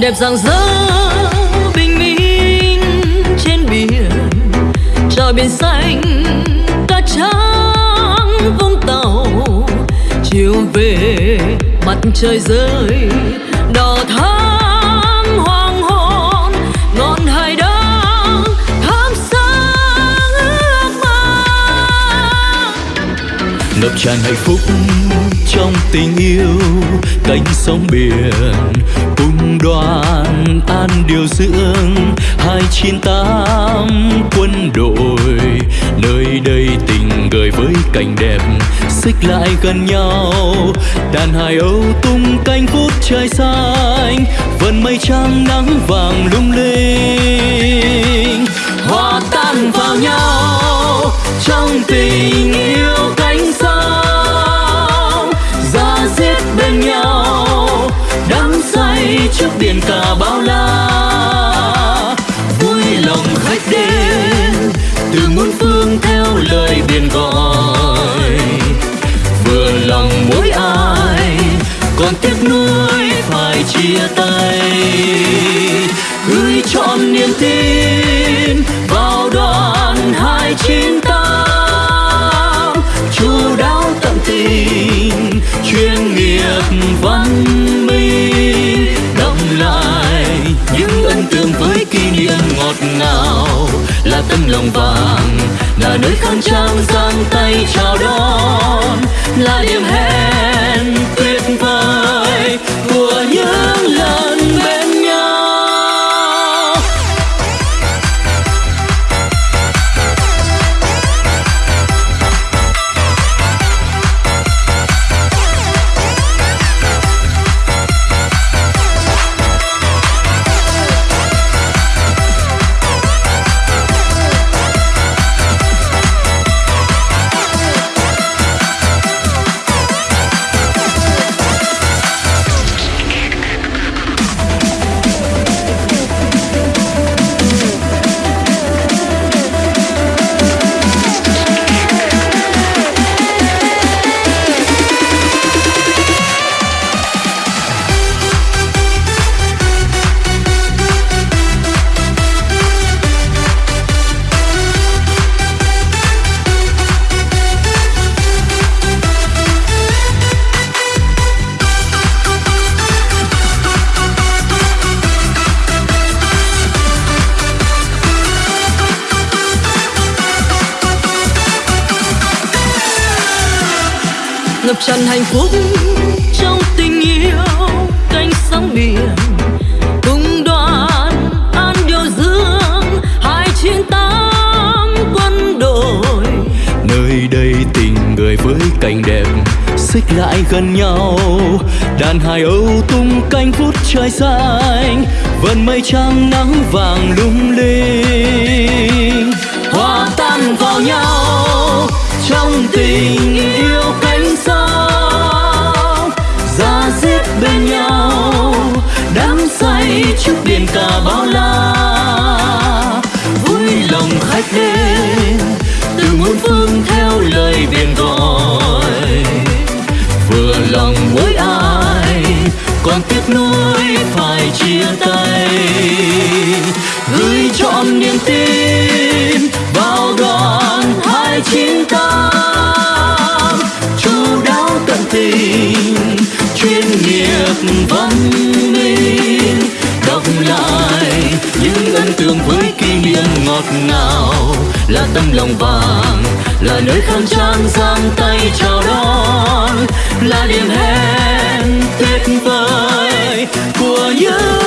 đẹp rạng rỡ, bình minh trên biển. Trời biển xanh cát trắng vũng tàu. Chiều về, mặt trời rơi, đỏ thắm hoàng hôn. Ngọn hải đăng thắm sáng ước mơ. Ngập tràn hạnh phúc trong tình yêu, cánh sóng biển đoàn an điều dưỡng hai chín tám quân đội. Nơi đây tình gợi với cảnh đẹp, xích lại gần nhau. Đàn hải âu tung cánh phút trời xanh, vần mây trắng nắng vàng lung linh. Hòa tan vào nhau, trong tình trước biển cả bao la. Vui lòng khách đến, từ muôn phương theo lời biển gọi. Vừa lòng mỗi ai, còn tiếc nuối phải chia tay. Gửi trọn niềm tin, vào đoàn hai chín tám. Chú đáo tận tình, chuyên nghiệp văn nào là tấm lòng vàng, là nơi khang trang giang tay chào đón, là điểm hẹn ngập tràn hạnh phúc trong tình yêu, cánh sóng biển cùng đoàn an điều dương, hai chín tám quân đội. Nơi đây tình người với cảnh đẹp, xích lại gần nhau. Đàn hải âu tung cánh phút trời xanh, vần mây trắng nắng vàng lung linh. Hòa tan vào nhau trong tình yêu cánh trước biển cả bao la. Vui lòng khách đến, từ muôn phương theo lời biển gọi. Vừa lòng mỗi ai, còn tiếc nuối phải chia tay. Gửi trọn niềm tin vào đoàn hai chín tám chú đáo tận tình, chuyên nghiệp văn là tấm lòng vàng, là nơi khăn trang giang tay chào đón, là điểm hẹn tuyệt vời của những